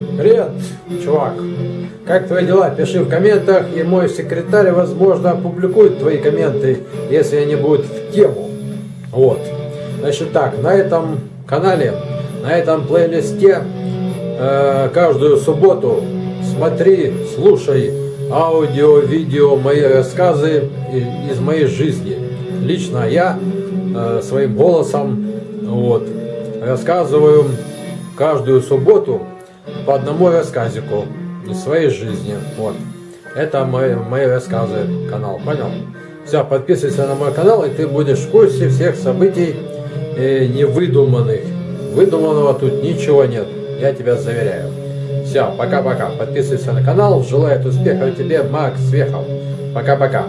Привет, чувак. Как твои дела? Пиши в комментах, и мой секретарь, возможно, опубликует твои комменты, если они будут в тему. Вот. Значит так, на этом канале, на этом плейлисте э, каждую субботу смотри, слушай аудио, видео, мои рассказы из моей жизни. Лично я э, своим голосом вот, рассказываю каждую субботу по одному рассказику из своей жизни. Вот. Это мои, мои рассказы, канал, понял? Все, подписывайся на мой канал, и ты будешь в курсе всех событий э, невыдуманных. Выдуманного тут ничего нет, я тебя заверяю. Все, пока-пока. Подписывайся на канал. Желаю успехов тебе, Макс Вехов. Пока-пока.